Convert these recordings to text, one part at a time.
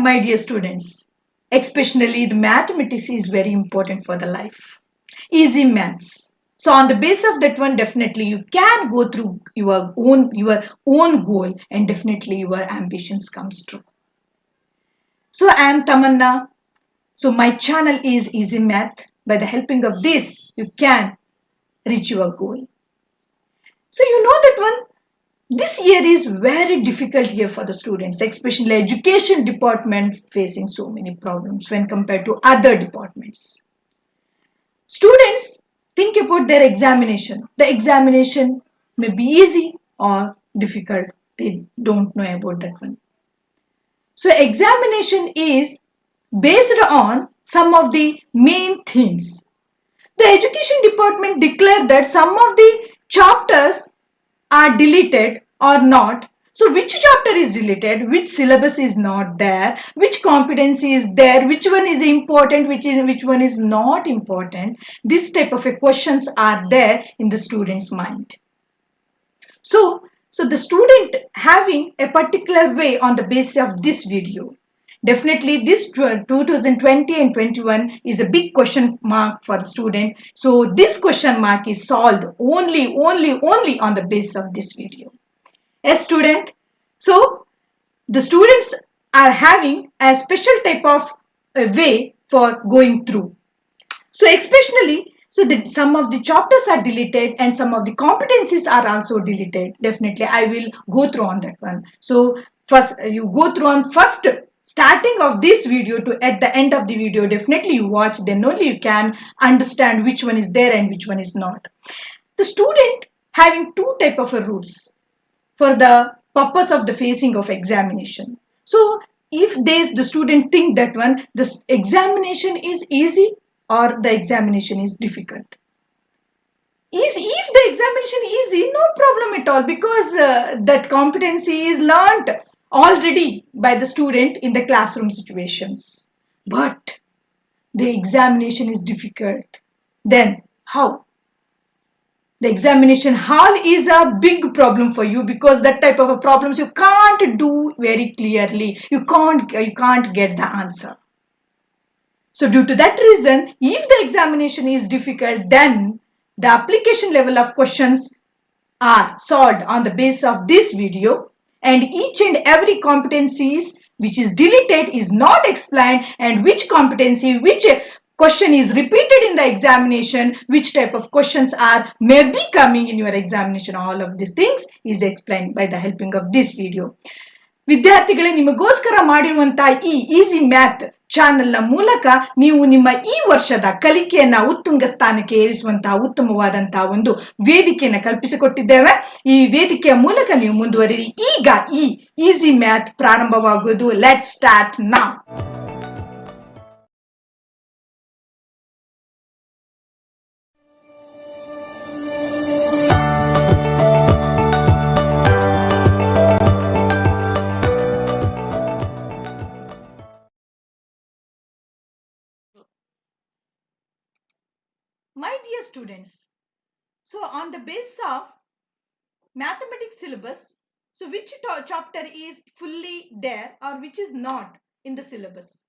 My dear students, especially the mathematics is very important for the life. Easy maths. So on the base of that one, definitely you can go through your own your own goal and definitely your ambitions comes true. So I am Tamanna. So my channel is Easy Math. By the helping of this, you can reach your goal. So you know that one this year is very difficult year for the students, especially education department facing so many problems when compared to other departments. Students think about their examination. The examination may be easy or difficult. They don't know about that one. So examination is based on some of the main themes. The education department declared that some of the chapters are deleted or not. So which chapter is deleted, which syllabus is not there, which competency is there, which one is important, which, is, which one is not important. This type of questions are there in the student's mind. So, so the student having a particular way on the basis of this video. Definitely this 2020 and 21 is a big question mark for the student. So this question mark is solved only, only, only on the basis of this video a student. So the students are having a special type of a way for going through. So especially, so that some of the chapters are deleted and some of the competencies are also deleted. Definitely, I will go through on that one. So first, you go through on first starting of this video to at the end of the video definitely you watch then only you can understand which one is there and which one is not the student having two type of rules for the purpose of the facing of examination. So if the student think that one, the examination is easy or the examination is difficult. Is if the examination is easy, no problem at all because uh, that competency is learned already by the student in the classroom situations. But the examination is difficult. Then how? The examination hall is a big problem for you because that type of a problems you can't do very clearly. You can't you can't get the answer. So due to that reason if the examination is difficult then the application level of questions are solved on the basis of this video and each and every competencies which is deleted is not explained and which competency which question is repeated in the examination, which type of questions are may be coming in your examination. All of these things is explained by the helping of this video. ವಿದ್ಯಾರ್ಥಿಗಳೇ ನಿಮಗೋಸ್ಕರ ಮಾಡಿರುವಂತಹ ಈ easy math ಚಾನೆಲ್ನ ಮೂಲಕ ನೀವು ನಿಮ್ಮ ಈ ವರ್ಷದ ಕಲಿಕೆಯನ್ನ ಉತ್ತುಂಗ ಸ್ಥಾನಕ್ಕೆ ಏರಿಸುವಂತಹ ಉತ್ತಮವಾದಂತಹ ಒಂದು ವೇದಿಕೆಯನ್ನು ಕಲ್ಪಿಸಿಕೊಟ್ಟಿದ್ದೇವೆ ಈ ವೇದಿಕೆಯ ಮೂಲಕ ನೀವು ಮುಂದುವರಿರಿ ಈಗ ಈ ಈಸಿ ಮ್ಯಾಥ್ ಪ್ರಾರಂಭವಾಗುವುದು ಲೆಟ್ ಸ್ಟಾರ್ಟ್ ನಾ students, so on the basis of mathematics syllabus, so which chapter is fully there or which is not in the syllabus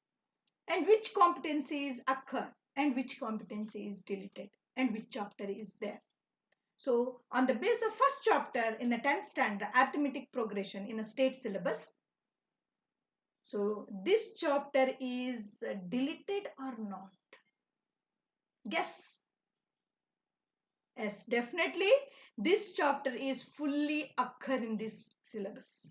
and which competencies occur and which competency is deleted and which chapter is there. So on the basis of first chapter in the 10th standard, arithmetic progression in a state syllabus. So this chapter is deleted or not? Guess. Yes, definitely this chapter is fully occur in this syllabus.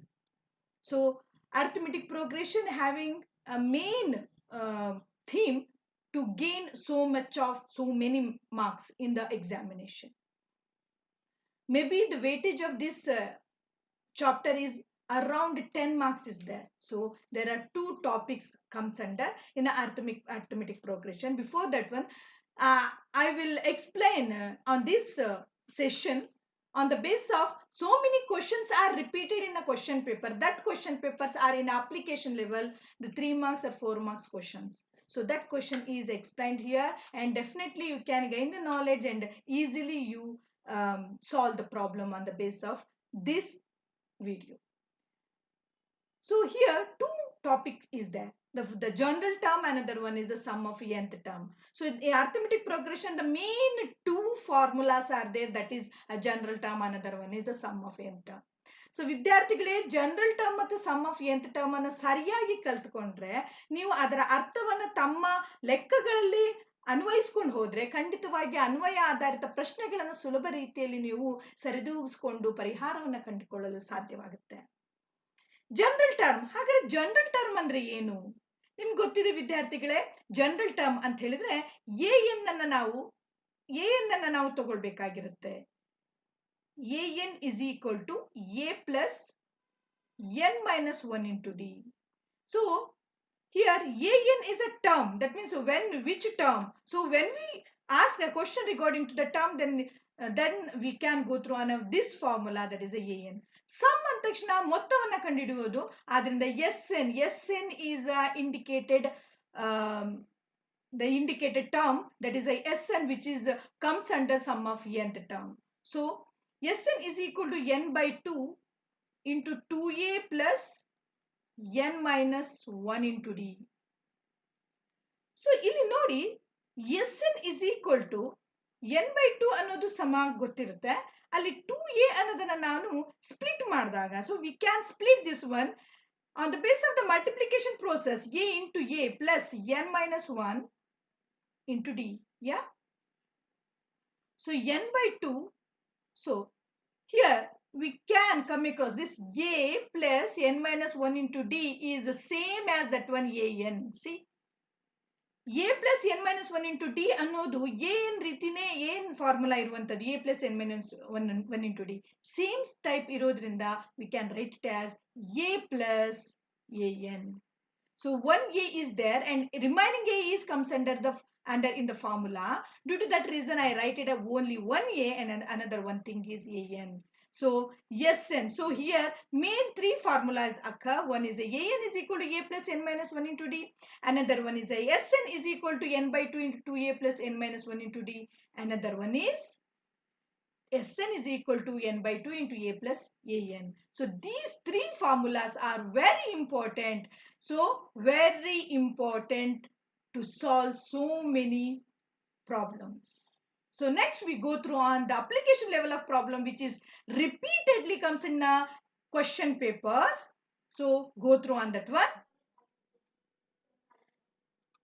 So arithmetic progression having a main uh, theme to gain so much of so many marks in the examination. Maybe the weightage of this uh, chapter is around 10 marks is there. So there are two topics comes under in arithmetic, arithmetic progression. Before that one, uh, I will explain uh, on this uh, session on the basis of so many questions are repeated in the question paper. That question papers are in application level, the 3 marks or 4 marks questions. So that question is explained here and definitely you can gain the knowledge and easily you um, solve the problem on the basis of this video. So here two topic is there. The, the general term, another one is the sum of nth term. So in arithmetic progression, the main two formulas are there. That is a general term, another one is the sum of nth term. So ವಿದ್ಯಾರ್ಥಿಗಳೇ general term ಮತ್ತು sum of nth term ಅನ್ನು ಸರಿಯಾಗಿ ಕಲ್ತ್ಕೊಂಡ್ರೆ ನೀವು ಅದರ ಅರ್ಥವನ್ನು ತಮ್ಮ ಲೆಕ್ಕಗಳಲ್ಲಿ ಅನ್ವಯಿಸ್ಕೊಂಡು ಹೋದ್ರೆ ಖಂಡಿತವಾಗಿ ಅನ್ವಯ ಆಧಾರಿತ ಪ್ರಶ್ನೆಗಳನ್ನು ಸುಲಭ ರೀತಿಯಲ್ಲಿ ನೀವು ಸರಿದೂಗಿಸ್ಕೊಂಡು ಪರಿಹಾರವನ್ನು ಕಂಡುಕೊಳ್ಳಲು ಸಾಧ್ಯವಾಗುತ್ತೆ ಜನರಲ್ ಟರ್ಮ್ ಹಾಗಾದ್ರೆ ಜನರಲ್ ಟರ್ಮ್ ಅಂದ್ರೆ ಏನು? ನಿಮ್ಗೆ ಗೊತ್ತಿದೆ ವಿದ್ಯಾರ್ಥಿಗಳೇ ಜನರಲ್ ಟರ್ಮ್ ಅಂತ ಹೇಳಿದ್ರೆ ಎ ಎನ್ ಅನ್ನ ನಾವು ಎ ಎನ್ ಅನ್ನ ನಾವು ತಗೊಳ್ಬೇಕಾಗಿರುತ್ತೆ. A n is equal to a plus n minus one into d so here a n is a term that means when which term so when we ask a question regarding to the term then then we can go through on this formula that is a n sum ಅಂದ ತಕ್ಷಣ ಮೊತ್ತವನ್ನು ಕಂಡುಹಿಡಿಯುವುದು ಆದ್ರಿಂದ s n s n is indicated the indicated term that is a sn which is uh, comes under sum of nth term so sn is equal to n by 2 into 2a plus n minus 1 into d. So ಇಲ್ಲಿ ನೋಡಿ s n is equal to n by two ಅನ್ನೋದು ಸಮ ಗೊತ್ತಿರುತ್ತೆ ಅಲ್ಲಿ two A ಅನ್ನೋದನ್ನ ನಾನು split ಮಾಡಿದಾಗ so we can split this one on the base of the multiplication process a into a plus n minus one into d yeah so n by two so here we can come across this a plus n minus 1 into d is the same as that one an see a plus n minus 1 into d ಅನ್ನೋದು an ರೀತಿನೇ ಏನ್ formula ಇರುವಂತದ್ದು a plus n minus 1, 1 into d same type ಇರೋದ್ರಿಂದ we can write it as a plus an so 1a is there and remaining a is comes under the under in the formula due to that reason i write it as only 1a and another one thing is an so yes Sn. So here main three formulas occur. One is a An is equal to A plus n minus 1 into d. Another one is a Sn is equal to n by 2 into 2A plus n minus 1 into d. Another one is Sn is equal to n by 2 into A plus An. So these three formulas are very important. So very important to solve so many problems. So next we go through on the application level of problem which is repeatedly comes in the question papers. So go through on that one.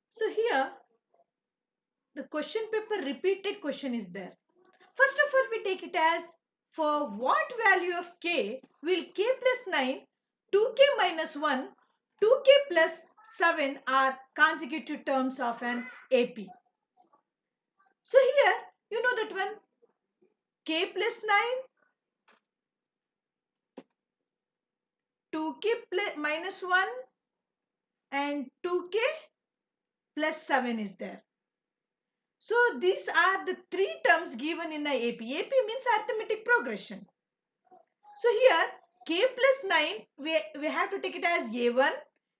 So here the question paper repeated question is there. First of all we take it as for what value of k will k plus 9, 2k minus 1, 2k plus 7 are consecutive terms of an AP. So here you know that one k plus 9 2k plus minus 1 and 2k plus 7 is there. So these are the three terms given in ap ap means arithmetic progression. So here k plus 9 we, we have to take it as a1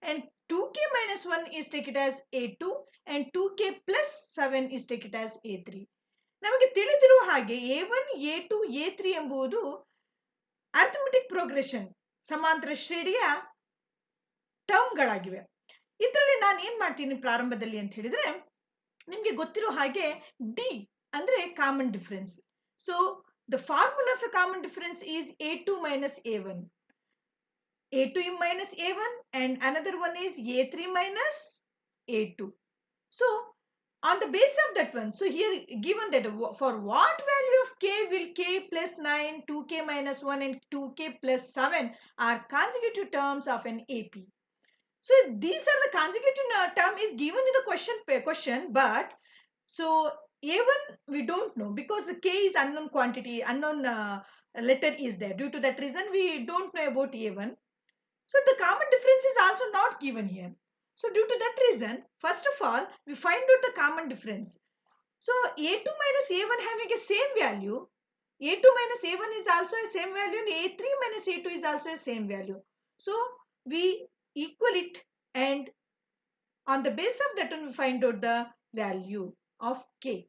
and 2k minus 1 is take it as a2 and 2k plus 7 is take it as a3 ನಮಗೆ ತಿಳಿದಿರುವ ಹಾಗೆ a one a two a three ಎಂಬುದು arithmetic progression ಸಮಾಂತರ ಶ್ರೇಣಿಯ ಟರ್ಮ್ಗಳಾಗಿವೆ ಇದರಲ್ಲಿ ನಾನು ಏನ್ ಮಾಡ್ತೀನಿ ಪ್ರಾರಂಭದಲ್ಲಿ ಅಂತ ಹೇಳಿದ್ರೆ, ನಿಮಗೆ ಗೊತ್ತಿರೋ ಹಾಗೆ ಡಿ ಅಂದ್ರೆ common difference so the formula of a common difference is a two minus a one a two minus a one and another one is a three minus a two so on the base of that one so here given that for what value of k will k plus 9 2k minus 1 and 2k plus 7 are consecutive terms of an ap so these are the consecutive term is given in the question question but so a1 we don't know because the k is unknown quantity unknown uh, letter is there. Due to that reason we don't know about a1 so the common difference is also not given here so due to that reason, first of all, we find out the common difference. So A2 minus A1 having a same value, A2 minus A1 is also a same value and A3 minus A2 is also a same value. So we equal it and on the base of that one we find out the value of K.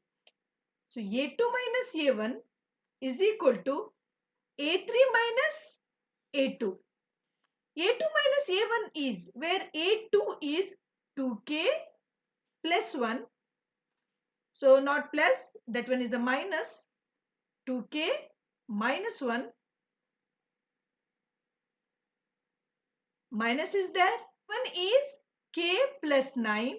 So A2 minus A1 is equal to A3 minus A2. a2 minus a1 is where a2 2k plus 1 so not plus that one is a minus. minus 2k minus 1 minus is there. 1 is k plus 9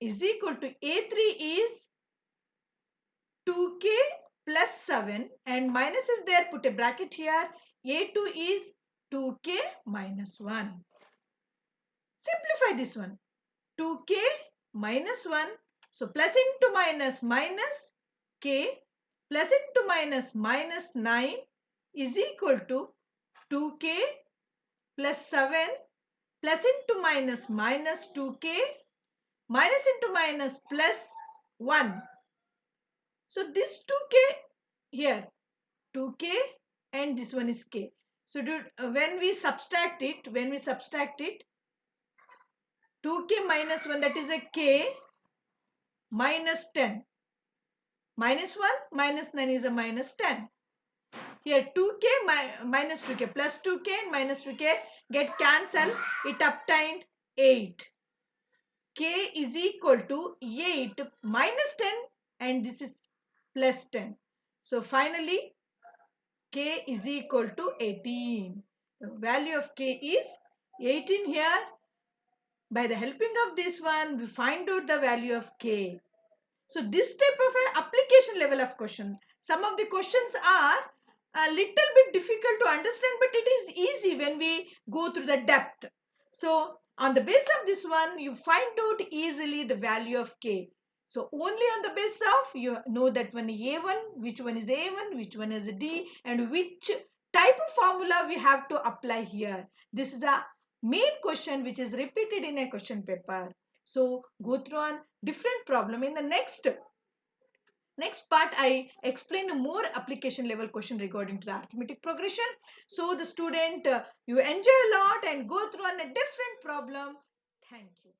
is equal to a3 is 2k plus 7 and minus is there. Put a bracket here. A2 is 2k minus 1 simplify this one 2k minus 1 so plus into minus minus k plus into minus minus 9 is equal to 2k plus 7 plus into minus minus 2k minus into minus plus 1. So this 2k here 2k and this one is k. So do, uh, when we subtract it, when we subtract it 2k minus 1 that is a k minus 10 minus 1 minus 9 is a minus 10 here 2k mi minus 2k plus 2k and minus 2k get cancelled it obtained 8 k is equal to 8 minus 10 and this is plus 10 so finally k is equal to 18 the value of k is 18 here by the helping of this one we find out the value of k so this type of a application level of question some of the questions are a little bit difficult to understand but it is easy when we go through the depth. So on the base of this one you find out easily the value of k. So only on the base of you know that one a1 which one is a1 which one is d and which type of formula we have to apply here. This is a main question which is repeated in a question paper. So go through on different problem in the next Next part, I explain a more application level question regarding to the arithmetic progression. So the student, uh, you enjoy a lot and go through on a different problem. Thank you.